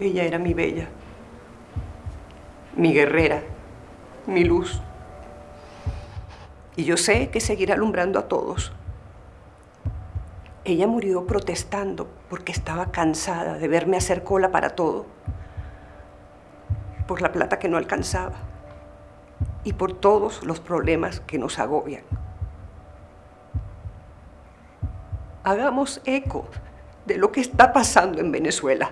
Ella era mi bella, mi guerrera, mi luz. Y yo sé que seguirá alumbrando a todos. Ella murió protestando porque estaba cansada de verme hacer cola para todo, por la plata que no alcanzaba y por todos los problemas que nos agobian. Hagamos eco de lo que está pasando en Venezuela.